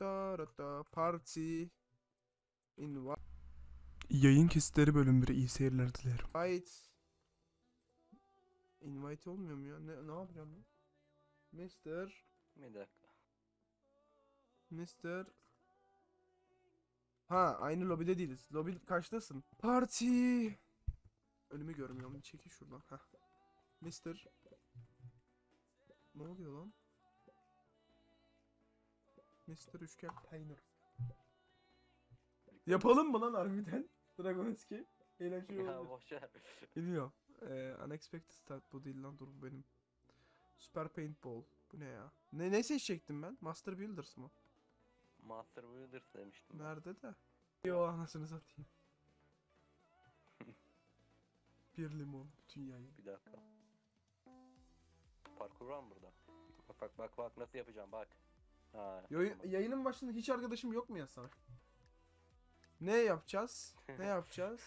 da da da party invite Yayın kesitleri bölüm 1 iyi seyirler dilerim. invite olmuyor mu ya? Ne, ne yapacağım ben? Mr. Bir dakika. Mr. Ha aynı lobide değiliz. Lobi kaçtasın? Party. Önümü görmüyorum. Çekil şuradan. Heh. Mr. Ne oluyor lan? Mr. Üçgen Peynir. Yapalım mı lan harbiden? Dragonski. Eğlenceli Ya olabilir. boşver. Bilmiyorum. Ee, unexpected start bu değil lan dur bu benim. Super Paintball. Bu ne ya? Ne, ne seçecektim ben? Master Builders mı? Master Builders demiştim. ben. Nerede de? Yo anasını satayım. Bir limon bütün yayın. Bir dakika. Parkur var mı burada? Bak bak bak bak nasıl yapacağım bak. Ha. Tamam. yayının başında hiç arkadaşım yok mu ya sana? Ne yapacağız? Ne yapacağız?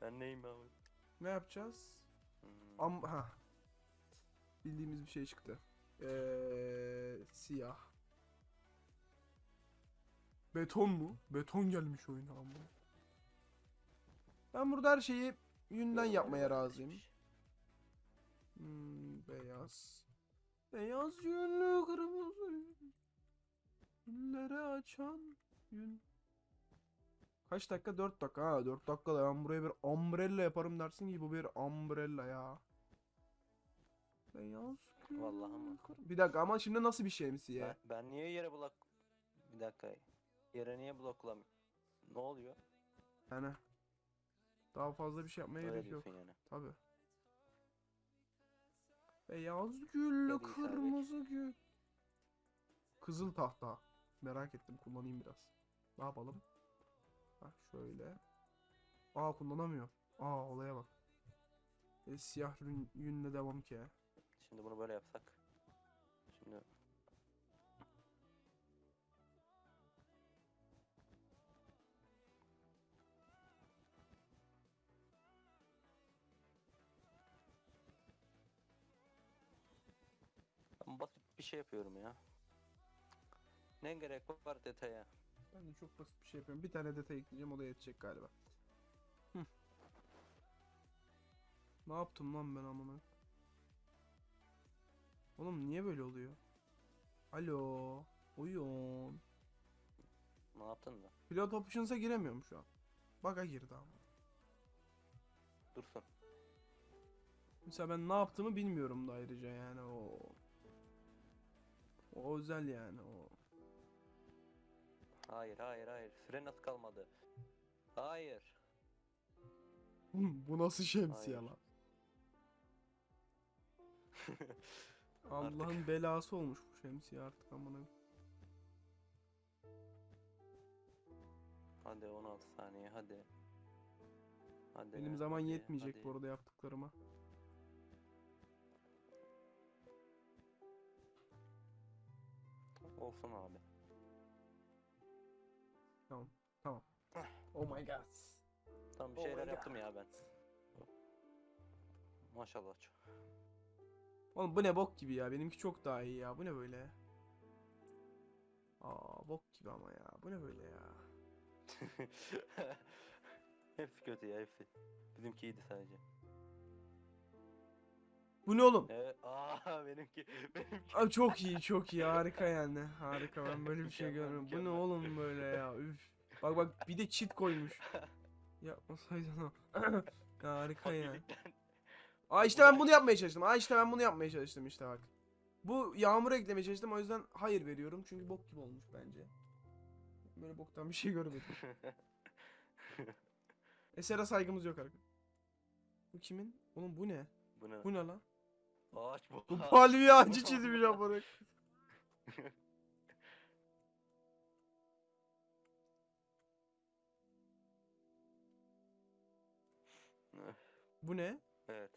Ben neyim abi? Ne yapacağız? Hmm. Am ha. Bildiğimiz bir şey çıktı. Ee, siyah. Beton mu? Beton gelmiş oyuna ama. Ben burada her şeyi yünden yapmaya razıyım. Hmm, beyaz. Beyaz yünlü kırmızı yün. Açan yün. Kaç dakika? 4 dakika. Ha 4 dakikada ben buraya bir umbrella yaparım dersin ki bu bir umbrella ya. Beyaz gül Vallahi ama. Bir dakika ama şimdi nasıl bir şemsiye? Ben, ben niye yere blok... Bir dakika. Yere niye bloklam... Ne oluyor? Yani daha fazla bir şey yapmaya Öyle gerek yok. yani. Tabi. Beyaz güllü kırmızı gül. Kızıl tahta. Merak ettim kullanayım biraz. Ne yapalım? Ha şöyle. Aa kullanamıyor. Aa olaya bak. E, siyah yün, yünle devam ki. Şimdi bunu böyle yapsak. Şimdi bir şey yapıyorum ya. Ne gerek var detaya? Ben de çok basit bir şey yapıyorum. Bir tane detay ekleyeceğim o da yetecek galiba. Hı. Ne yaptım lan ben amına? Oğlum niye böyle oluyor? Alo. Uyun. Ne yaptın da? Pilot options'a giremiyorum şu an. Bug'a girdi ama. Dursun. Mesela ben ne yaptığımı bilmiyorum da ayrıca yani o. O özel yani o. Hayır hayır hayır. Süre nasıl kalmadı? Hayır. Bu nasıl şemsiye Hayır. lan? Allah'ın belası olmuş bu şemsiye artık amına. Hadi 16 saniye hadi. Hadi. Benim zaman hadi, yetmeyecek hadi. bu arada yaptıklarıma. Olsun abi. Tamam. Tamam. Oh my god. Tam bir Oh şeyler God. yaptım ya ben. Maşallah. çok- Oğlum bu ne bok gibi ya. Benimki çok daha iyi ya. Bu ne böyle? Aa bok gibi ama ya. Bu ne böyle ya? hepsi kötü ya hepsi. Bizimki iyiydi sadece. Bu ne oğlum? Evet. Aa benimki benimki. Abi çok iyi, çok iyi. Harika yani. Harika. Ben böyle bir şey görmedim. Bu ne oğlum böyle ya? Üf. Bak bak bir de cheat koymuş. Yapmasaydın o. Harika ya. Aa işte ben bunu yapmaya çalıştım. Aa işte ben bunu yapmaya çalıştım işte bak. Bu yağmur eklemeye çalıştım o yüzden hayır veriyorum çünkü bok gibi olmuş bence. Böyle boktan bir şey görmedim. Esere saygımız yok arkadaşlar. Bu kimin? Oğlum bu ne? Bu ne? Bu ne lan? Ağaç bu. Bu palmiye ağacı çizmiş amına. Bu ne? evet.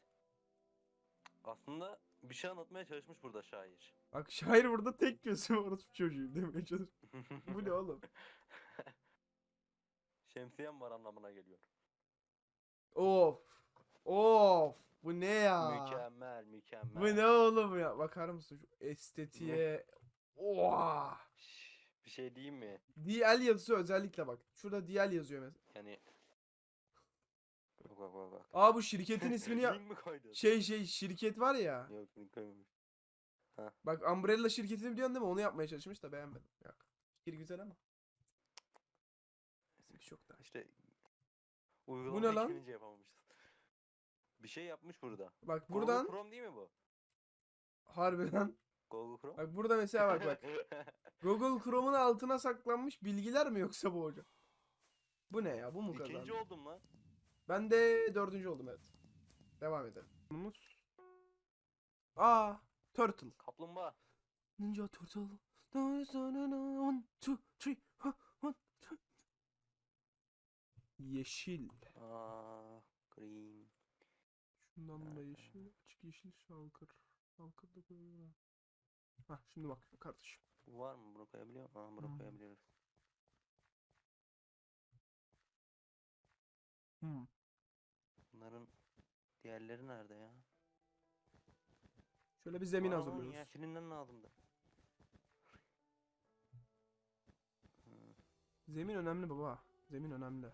Aslında bir şey anlatmaya çalışmış burada şair. Bak şair burada tek gözü orospu çocuğu demeye çalışıyor. Bu ne oğlum? Şemsiyem var anlamına geliyor. Of. Of. Bu ne ya? Mükemmel, mükemmel. Bu ne oğlum ya? Bakar mısın şu estetiğe? Oha. Bir şey diyeyim mi? DL yazısı özellikle bak. Şurada DL yazıyor mesela. Yani Bak bak bak bak. Aa bu şirketin ismini ya... Link mi koydun? Şey şey şirket var ya. Yok link koymamış. Bak Umbrella şirketini biliyorsun değil mi? Onu yapmaya çalışmış da beğenmedim. Yok. Fikir güzel ama. Neyse bir çok daha. İşte uygulama ne lan? yapamamışız. Bir şey yapmış burada. Bak Google buradan Chrome değil mi bu? harbiden. Google Chrome. Bak burada mesela bak bak. Google Chrome'un altına saklanmış bilgiler mi yoksa bu hocam? Bu ne ya? Bu mu kazandı? İkinci oldum lan. Ben de dördüncü oldum evet. Devam edelim. Aa, Turtle. Kaplumbağa. Ninja Turtle. One, two, three. ha, one, two. Yeşil. Aa, green. Şundan da yeşil. Açık yeşil şalkır. Şalkır da koyuyorlar. Hah şimdi bak kardeşim. Var mı? Bunu koyabiliyor muyum? Aa, bunu Hmm. koyabiliyoruz. Hmm. Bunların diğerleri nerede ya? Şöyle bir zemin Aa, hazırlıyoruz. Yeşilinden lazımdı. Hmm. Zemin önemli baba. Zemin önemli.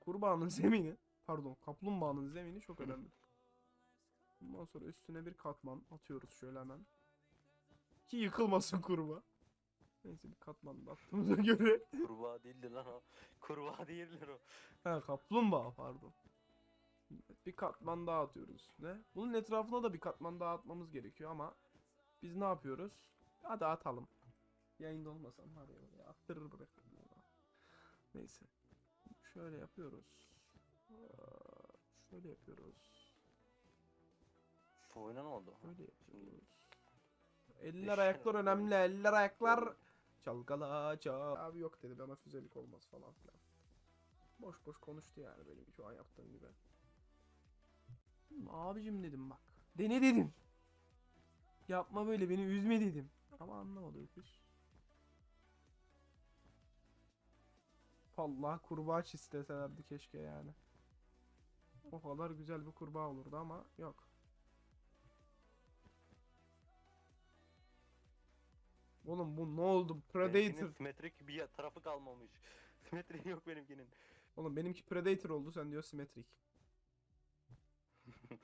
Kurbağanın zemini, pardon, kaplumbağanın zemini çok önemli. Bundan sonra üstüne bir katman atıyoruz şöyle hemen. Ki yıkılmasın kurbağa. Neyse bir katman da attığımıza göre. Kurbağa değildi lan o. Kurbağa değildir o. ha kaplumbağa pardon. Evet, Bir katman daha atıyoruz üstüne. Bunun etrafına da bir katman daha atmamız gerekiyor ama biz ne yapıyoruz? Hadi atalım. Yayında olmasam var ya böyle attırır bırakırım. ya. Neyse. Şöyle yapıyoruz. Şöyle yapıyoruz. Şu oyuna ne oldu? Şöyle yapıyoruz. Eller ayaklar önemli. Eller ayaklar. Çalkala çal. Abi yok dedi bana füzelik olmaz falan filan. Boş boş konuştu yani benim şu an yaptığım gibi. Abicim dedim bak. Dene dedim. Yapma böyle beni üzme dedim. Ama anlamadı öküz. Vallahi kurbağa çisteselerdi keşke yani. O kadar güzel bir kurbağa olurdu ama yok. Oğlum bu ne oldu? benimkinin Predator. simetrik bir tarafı kalmamış. Simetri yok benimkinin. Oğlum benimki Predator oldu sen diyor simetrik.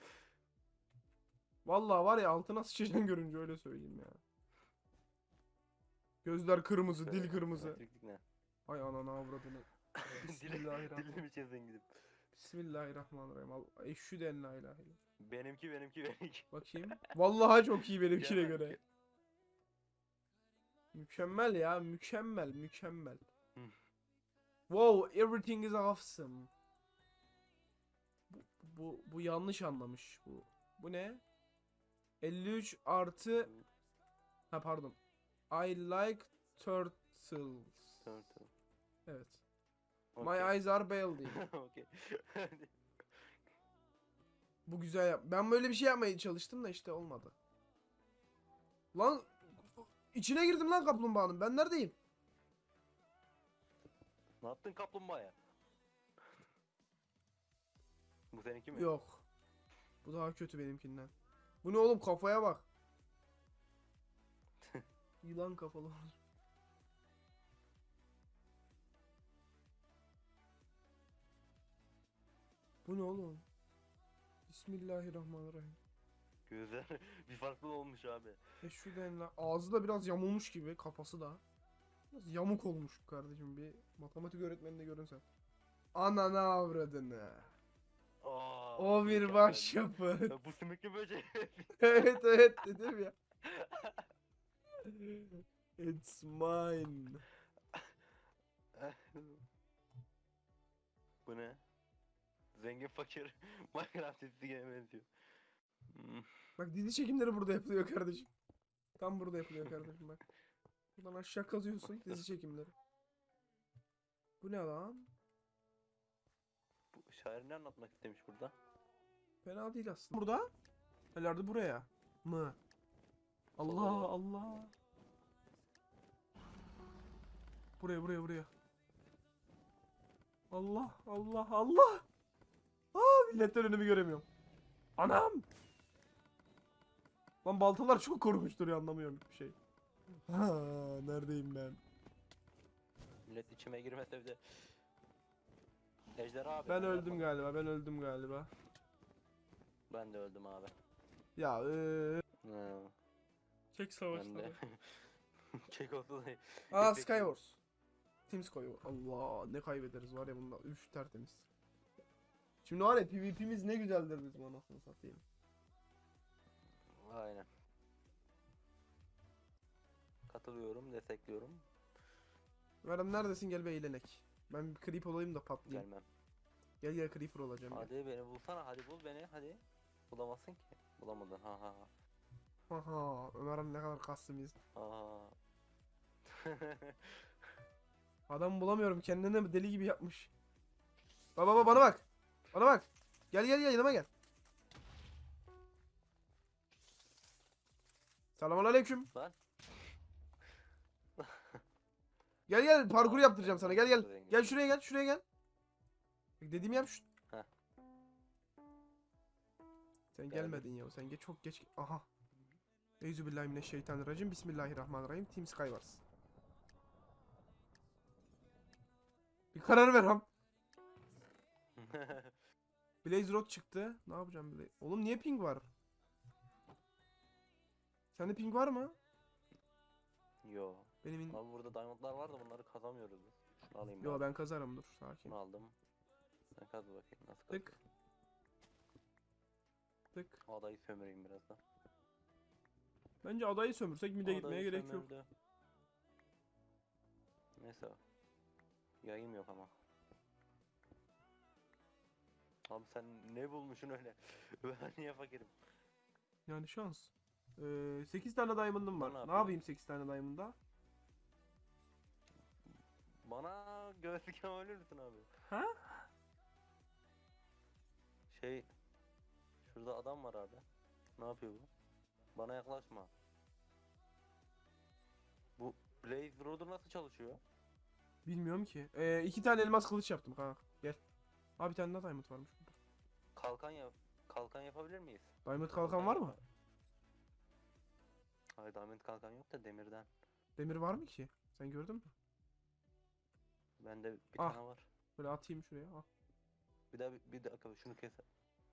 Vallahi var ya altına sıçacaksın görünce öyle söyleyeyim ya. Gözler kırmızı, dil Şöyle, kırmızı. Ne? Ay anana avradını. Dili, Bismillahirrahmanirrahim. çizdin gidip? Bismillahirrahmanirrahim. Al, eşhü de en la ilahe illallah. Benimki benimki benimki. Bakayım. Vallahi çok iyi benimkine göre. Mükemmel ya, mükemmel, mükemmel. Hı. Wow, everything is awesome. Bu, bu, bu yanlış anlamış bu. Bu ne? 53 artı ha pardon. I like turtles. Turtle. Evet. My Okey. eyes are baldy. Okey. Bu güzel yap. Ben böyle bir şey yapmaya çalıştım da işte olmadı. Lan içine girdim lan kaplumbağanın. Ben neredeyim? ne yaptın kaplumbağaya? Bu seninki mi? Yok. Bu daha kötü benimkinden. Bu ne oğlum kafaya bak. Yılan kafalı olur. Bu ne oğlum? Bismillahirrahmanirrahim. Gözler bir farklı olmuş abi. E şu denle ağzı da biraz yamulmuş gibi kafası da. Biraz yamuk olmuş kardeşim bir matematik öğretmeninde görünsen. Anana avradını. Aa, O bir başyapıt. Ya Bu sümüklü böcek. evet evet dedim ya. It's mine. Zengin fakir Minecraft çizgisine benziyor. Hmm. Bak dizi çekimleri burada yapılıyor kardeşim. Tam burada yapılıyor kardeşim bak. Buradan aşağı kazıyorsun dizi çekimleri. Bu ne lan? Bu şair ne anlatmak istemiş burada? Fena değil aslında. Burada? Herhalde buraya. Mı? Allah Allah. Buraya buraya buraya. Allah Allah Allah. Milletten önümü göremiyorum. Anam. Lan baltalar çok korkunç duruyor anlamıyorum bir şey. Ha, neredeyim ben? Millet içime girmese de. Ejderha abi. Ben öldüm yapmadım. galiba. Ben öldüm galiba. Ben de öldüm abi. Ya eee. Hı, Çek savaşları. oldu da. Aa. Skywars. Team Skywars. Allah ne kaybederiz var ya bunda. Üf tertemiz. Şimdi var ya PvP'miz ne güzeldir bizim anasını satayım. Aynen. Katılıyorum, destekliyorum. Meram neredesin gel bir eğlenek. Ben bir creep olayım da patlayayım. Gelmem. Gel gel creeper olacağım gel. Hadi beni bulsana, hadi bul beni, hadi. Bulamazsın ki. Bulamadın, ha ha ha. Haha Ömer'im ne kadar kastımız. ha. Adam bulamıyorum kendine deli gibi yapmış. Baba baba bana bak. Bana bak. Gel gel gel yanıma gel. Selamun aleyküm. Lan. Gel gel parkur yaptıracağım sana gel gel. Gel şuraya gel şuraya gel. Dediğimi yap şu. Heh. Sen gelmedin ya sen geç çok geç. Aha. Euzubillahimineşşeytanirracim. Bismillahirrahmanirrahim. Team Skywars. Bir karar ver ham. Blaze Rod çıktı. Ne yapacağım Blaze? Oğlum niye ping var? Sende ping var mı? Yo. Benim in... Abi burada diamondlar var da bunları kazamıyoruz biz. Şunu alayım Yo bari. ben kazarım dur sakin. Şunu aldım. Sen kaz bakayım nasıl kaz. Tık. Tık. Adayı sömüreyim biraz da. Bence adayı sömürsek mide gitmeye Adayı gerek yok. sömürdü. Neyse. Yayım yok ama. Abi sen ne bulmuşsun öyle? ben niye fakirim? Yani şans. Ee, 8 tane diamond'ım var. Ne Ne yapayım? yapayım 8 tane diamond'da? Bana gözlüken ölür müsün abi? Ha? Şey... Şurada adam var abi. Ne yapıyor bu? Bana yaklaşma. Bu Blaze Road'u nasıl çalışıyor? Bilmiyorum ki. Ee, iki tane elmas kılıç yaptım kanka. Gel. Abi bir tane daha diamond varmış. Kalkan yap. Kalkan yapabilir miyiz? Diamond kalkan var mı? Hayır diamond kalkan yok da demirden. Demir var mı ki? Sen gördün mü? Bende bir Ah. tane var. Böyle atayım şuraya. Ah. Bir daha bir, bir dakika şunu kes.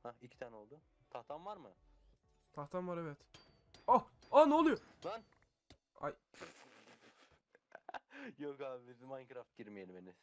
Ha iki tane oldu. Tahtan var mı? Tahtam var evet. Ah! Ah ne oluyor? Lan! Ay. Yok abi biz Minecraft girmeyelim Enes.